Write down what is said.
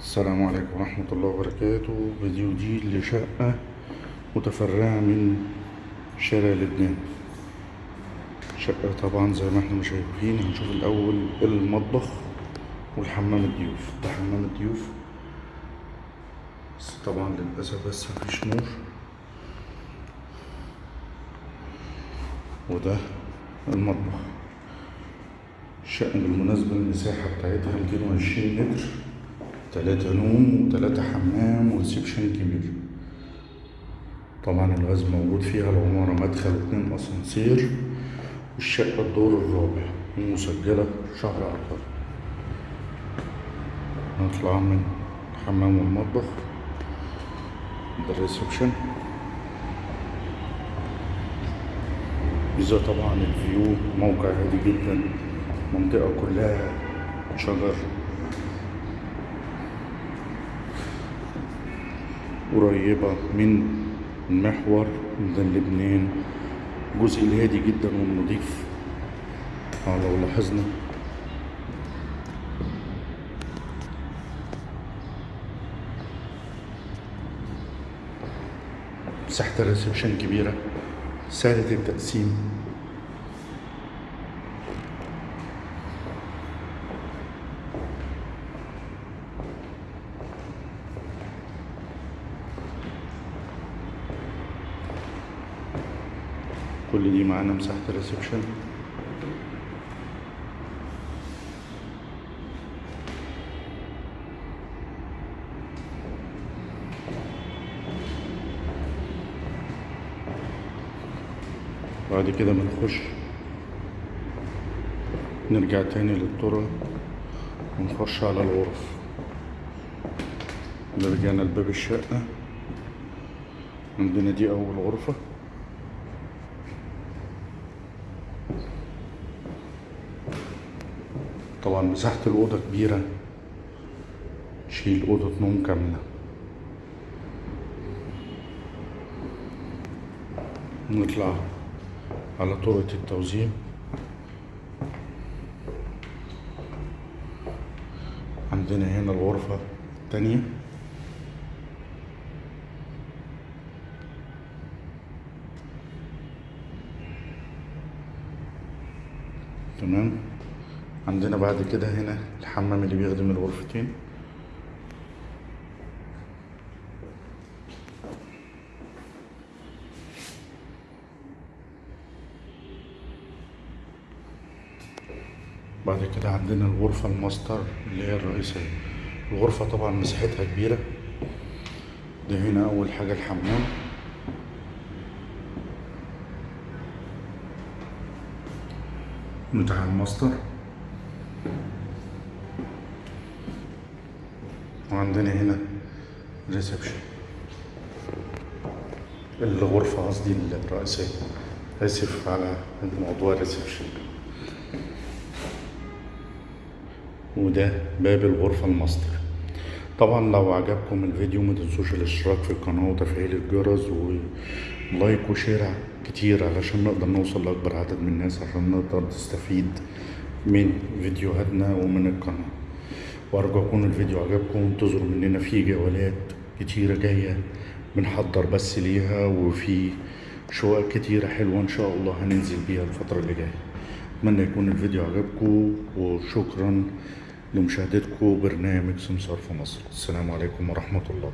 السلام عليكم ورحمة الله وبركاته. فيديو جديد لشقة متفرعة من شارع لبنان. شقة طبعا زي ما إحنا شايفين هنشوف الأول المطبخ والحمام الضيوف. ده حمام الضيوف. بس طبعا للأسف بس مفيش نور. وده المطبخ. الشقة بالمناسبة المساحة بتاعتها 220 متر. تلاتة نوم وتلاتة حمام وريسبشن كبير. طبعا الغاز موجود فيها العمارة مدخل واتنين أسانسير والشقة الدور الرابع مسجلة شهر عقاري نطلع من الحمام والمطبخ ده الريسبشن. إذا طبعا الفيو موقع هادي جدا منطقة كلها شجر. قريبة من المحور ميدان لبنان. الجزء الهادي جدا والنظيف آه لو لاحظنا. مساحة ال reception كبيرة. سهلة التقسيم. كل دي معانا مساحة ال reception. بعد كده بنخش نرجع تاني للطرق ونخش على الغرف. رجعنا لباب الشقة. عندنا دي أول غرفة. طبعا مساحة الأوضة كبيرة. تشيل أوضة نوم كاملة. نطلع على طرقة التوزيع. عندنا هنا الغرفة التانية. تمام؟ عندنا بعد كده هنا الحمام اللي بيخدم الغرفتين. بعد كده عندنا الغرفة الماستر اللي هي الرئيسية. الغرفة طبعا مساحتها كبيرة. ده هنا أول حاجة الحمام. بتاع الماستر. وعندنا هنا reception الغرفة قصدي الرئيسية. آسف على الموضوع ال reception وده باب الغرفة الماستر. طبعا لو عجبكم الفيديو ما تنسوش الاشتراك في القناة وتفعيل الجرس و like و share كتير علشان نقدر نوصل لأكبر عدد من الناس عشان نقدر نستفيد من فيديوهاتنا ومن القناة. وأرجو يكون الفيديو عجبكم وانتظروا مننا في جولات كتيرة جاية. بنحضر بس ليها وفي شقق كتيرة حلوة إن شاء الله هننزل بيها الفترة اللي جاية. أتمنى يكون الفيديو عجبكم وشكرا لمشاهدتكم برنامج سمسار في مصر. السلام عليكم ورحمة الله.